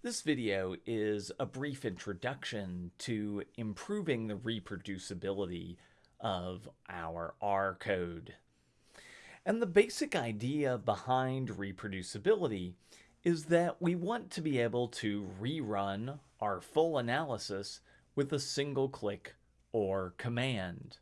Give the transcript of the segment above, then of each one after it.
This video is a brief introduction to improving the reproducibility of our R code. And the basic idea behind reproducibility is that we want to be able to rerun our full analysis with a single click or command.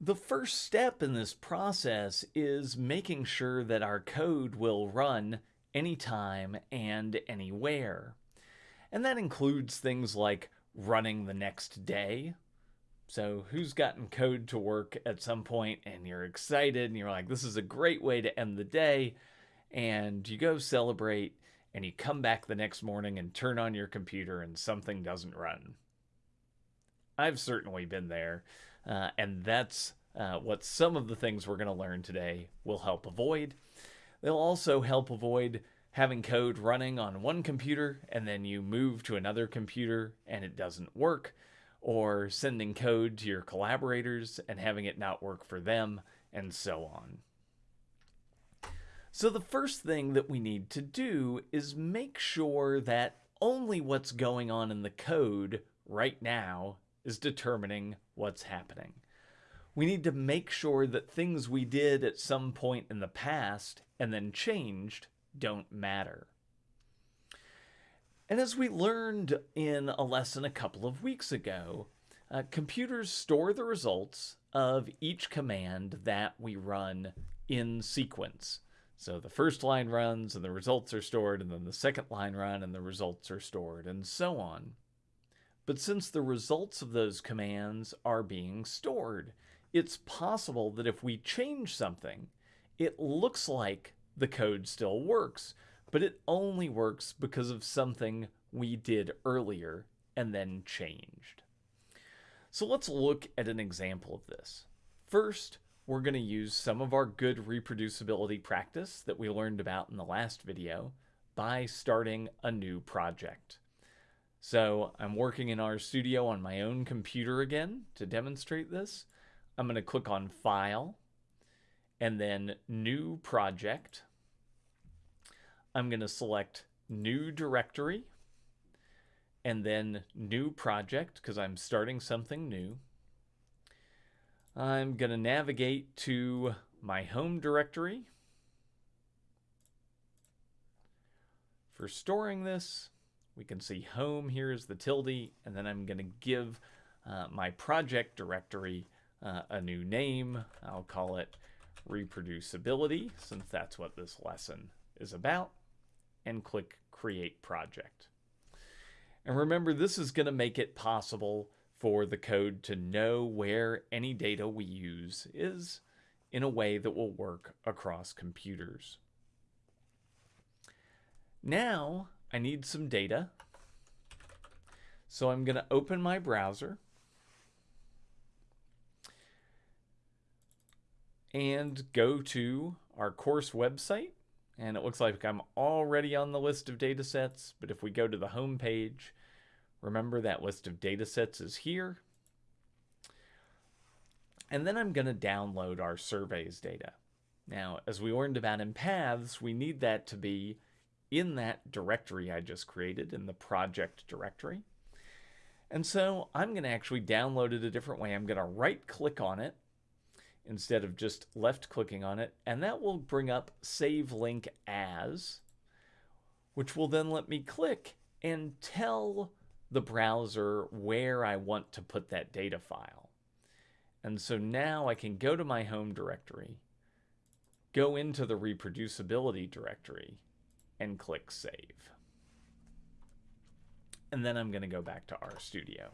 The first step in this process is making sure that our code will run anytime and anywhere. And that includes things like running the next day. So, who's gotten code to work at some point and you're excited and you're like, this is a great way to end the day? And you go celebrate and you come back the next morning and turn on your computer and something doesn't run. I've certainly been there. Uh, and that's uh, what some of the things we're going to learn today will help avoid. They'll also help avoid having code running on one computer and then you move to another computer and it doesn't work, or sending code to your collaborators and having it not work for them, and so on. So, the first thing that we need to do is make sure that only what's going on in the code right now is determining what's happening. We need to make sure that things we did at some point in the past and then changed don't matter. And as we learned in a lesson a couple of weeks ago, uh, computers store the results of each command that we run in sequence. So the first line runs and the results are stored, and then the second line run and the results are stored, and so on. But since the results of those commands are being stored, it's possible that if we change something, it looks like the code still works, but it only works because of something we did earlier and then changed. So let's look at an example of this. First, we're going to use some of our good reproducibility practice that we learned about in the last video by starting a new project. So I'm working in RStudio on my own computer again to demonstrate this. I'm going to click on File and then New Project. I'm going to select New Directory and then New Project because I'm starting something new. I'm going to navigate to my home directory. For storing this, we can see home here is the tilde, and then I'm going to give uh, my project directory uh, a new name. I'll call it reproducibility since that's what this lesson is about and click create project. And remember this is going to make it possible for the code to know where any data we use is in a way that will work across computers. Now I need some data. So I'm going to open my browser and go to our course website. And it looks like I'm already on the list of data sets, but if we go to the home page, remember that list of data sets is here. And then I'm going to download our surveys data. Now, as we learned about in paths, we need that to be in that directory I just created, in the project directory. And so I'm going to actually download it a different way. I'm going to right click on it instead of just left clicking on it. And that will bring up Save Link As, which will then let me click and tell the browser where I want to put that data file. And so now I can go to my home directory, go into the reproducibility directory, and click Save. And then I'm going to go back to RStudio.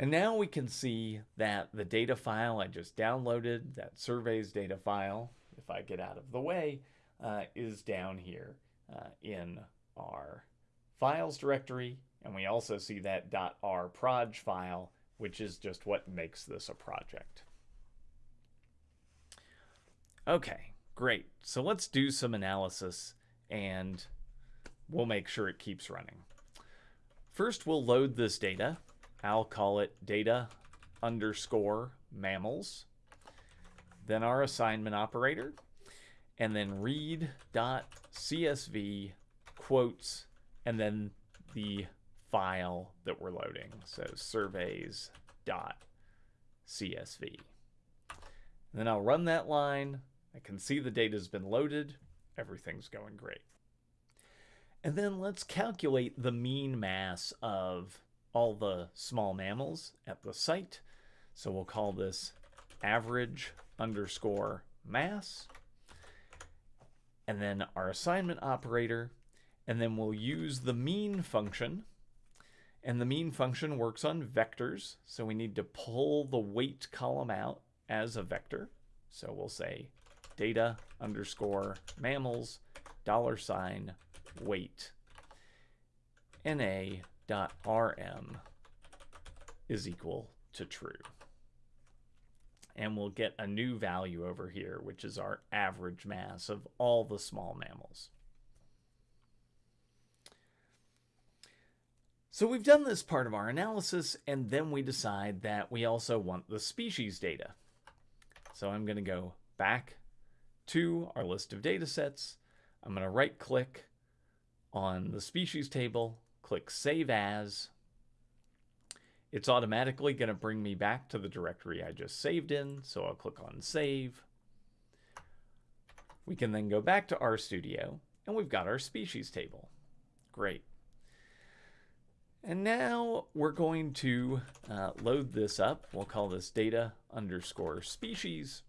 And now we can see that the data file I just downloaded, that surveys data file, if I get out of the way, uh, is down here uh, in our files directory. And we also see that .rproj file, which is just what makes this a project. Okay, great. So let's do some analysis and we'll make sure it keeps running. First, we'll load this data I'll call it data underscore mammals. Then our assignment operator. and then read.csv quotes, and then the file that we're loading. So surveys dot surveys.csv. then I'll run that line. I can see the data's been loaded. Everything's going great. And then let's calculate the mean mass of all the small mammals at the site. So we'll call this average underscore mass. And then our assignment operator. And then we'll use the mean function. And the mean function works on vectors. So we need to pull the weight column out as a vector. So we'll say data underscore mammals dollar sign weight na dot rm is equal to true. And we'll get a new value over here, which is our average mass of all the small mammals. So we've done this part of our analysis, and then we decide that we also want the species data. So I'm going to go back to our list of data sets. I'm going to right click on the species table, click Save As. It's automatically going to bring me back to the directory I just saved in, so I'll click on Save. We can then go back to RStudio, and we've got our species table. Great. And now we're going to uh, load this up. We'll call this data underscore species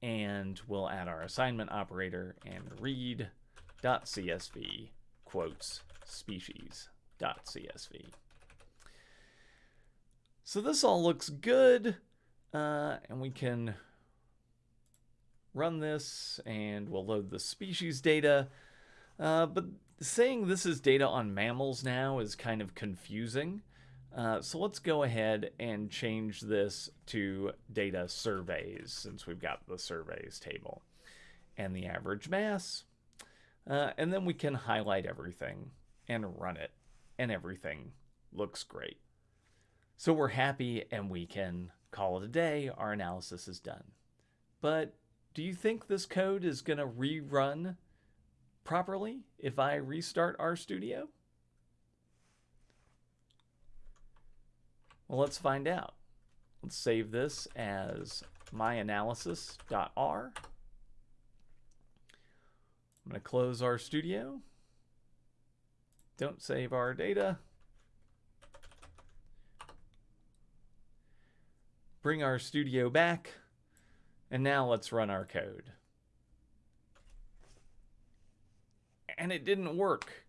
and we'll add our assignment operator and read.csv quotes species.csv. So this all looks good, uh, and we can run this and we'll load the species data. Uh, but saying this is data on mammals now is kind of confusing. Uh, so let's go ahead and change this to data surveys since we've got the surveys table and the average mass. Uh, and then we can highlight everything and run it and everything looks great. So we're happy and we can call it a day. Our analysis is done. But do you think this code is going to rerun properly if I restart RStudio? Well, let's find out. Let's save this as myanalysis.r. I'm going to close RStudio. Don't save our data. Bring RStudio back. And now let's run our code. And it didn't work.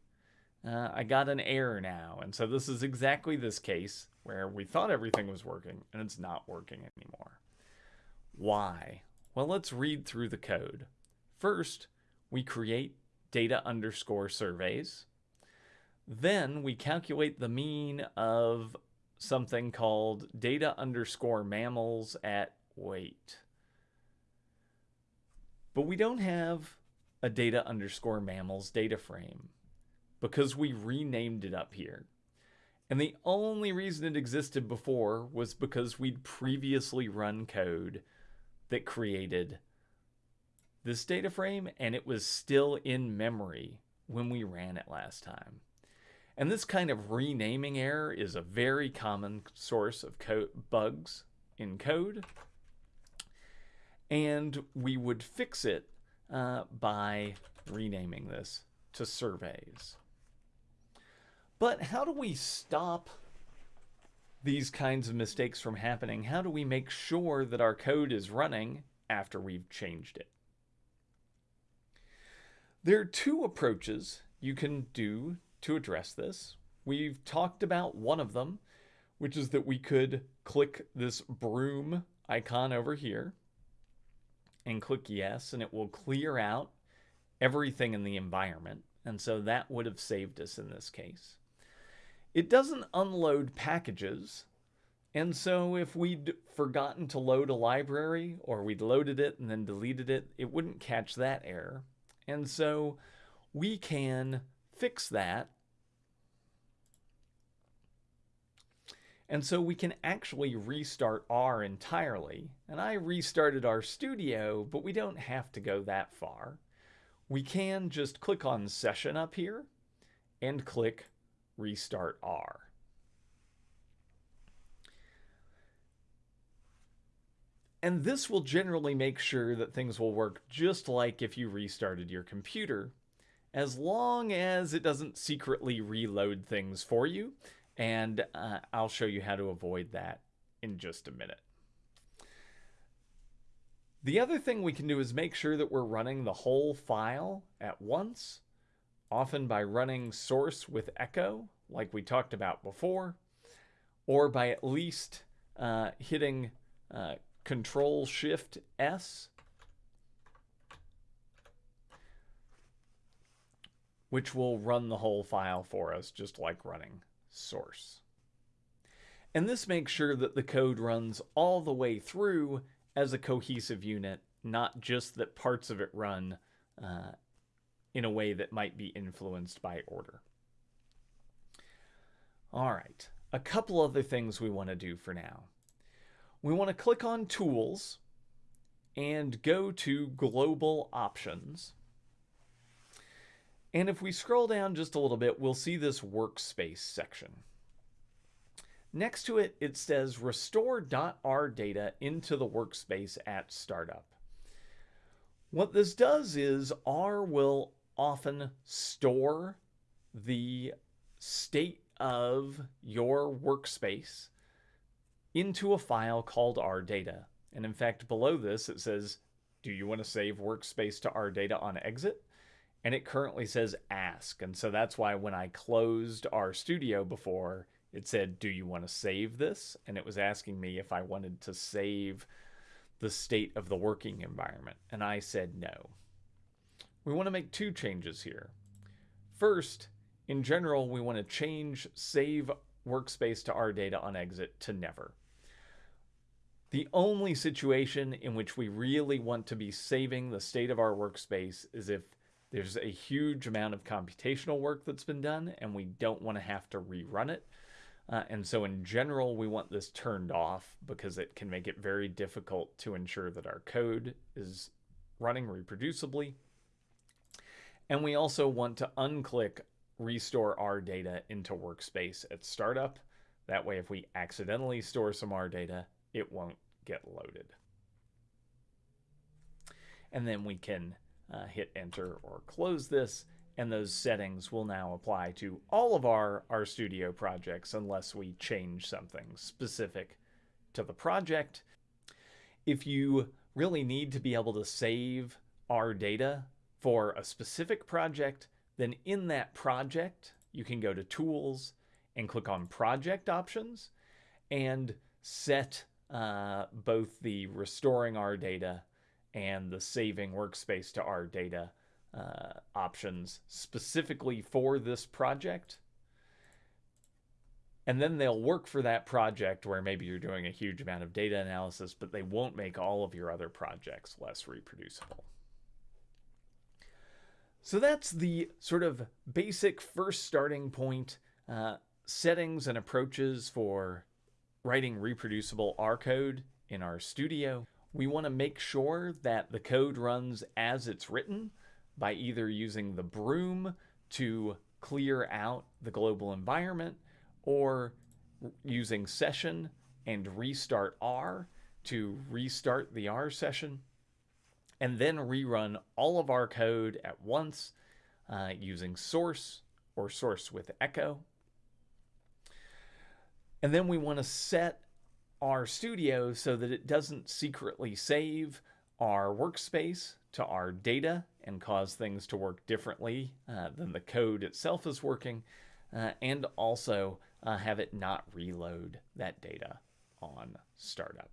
Uh, I got an error now. And so this is exactly this case where we thought everything was working and it's not working anymore. Why? Well, let's read through the code. First, we create data underscore surveys. Then we calculate the mean of something called data underscore mammals at weight. But we don't have a data underscore mammals data frame because we renamed it up here. And the only reason it existed before was because we'd previously run code that created this data frame and it was still in memory when we ran it last time. And this kind of renaming error is a very common source of bugs in code. And we would fix it uh, by renaming this to surveys. But how do we stop these kinds of mistakes from happening? How do we make sure that our code is running after we've changed it? There are two approaches you can do to address this. We've talked about one of them, which is that we could click this broom icon over here and click yes, and it will clear out everything in the environment. And so that would have saved us in this case. It doesn't unload packages. And so if we'd forgotten to load a library or we'd loaded it and then deleted it, it wouldn't catch that error. And so we can fix that. And so we can actually restart R entirely. And I restarted RStudio, but we don't have to go that far. We can just click on Session up here and click Restart R. And this will generally make sure that things will work just like if you restarted your computer, as long as it doesn't secretly reload things for you. And uh, I'll show you how to avoid that in just a minute. The other thing we can do is make sure that we're running the whole file at once, often by running source with echo, like we talked about before, or by at least uh, hitting uh, Control Shift S, which will run the whole file for us, just like running source. And this makes sure that the code runs all the way through as a cohesive unit, not just that parts of it run uh, in a way that might be influenced by order. All right, a couple other things we want to do for now we want to click on Tools and go to Global Options. And if we scroll down just a little bit, we'll see this Workspace section. Next to it, it says Restore.R data into the workspace at startup. What this does is R will often store the state of your workspace into a file called rdata. And in fact, below this, it says, do you want to save workspace to rdata on exit? And it currently says ask. And so that's why when I closed RStudio before, it said, do you want to save this? And it was asking me if I wanted to save the state of the working environment. And I said no. We want to make two changes here. First, in general, we want to change save workspace to R data on exit to never. The only situation in which we really want to be saving the state of our workspace is if there's a huge amount of computational work that's been done and we don't want to have to rerun it. Uh, and so in general, we want this turned off because it can make it very difficult to ensure that our code is running reproducibly. And we also want to unclick restore R data into workspace at startup. That way, if we accidentally store some R data, it won't get loaded. And then we can uh, hit enter or close this and those settings will now apply to all of our RStudio projects unless we change something specific to the project. If you really need to be able to save R data for a specific project, then in that project, you can go to Tools and click on Project Options and set uh, both the restoring R data and the saving workspace to R data uh, options specifically for this project. And then they'll work for that project where maybe you're doing a huge amount of data analysis, but they won't make all of your other projects less reproducible. So that's the sort of basic first starting point uh, settings and approaches for writing reproducible R code in RStudio. We want to make sure that the code runs as it's written by either using the broom to clear out the global environment or using session and restart R to restart the R session and then rerun all of our code at once uh, using source or source with echo. And then we want to set RStudio so that it doesn't secretly save our workspace to R data and cause things to work differently uh, than the code itself is working, uh, and also uh, have it not reload that data on startup.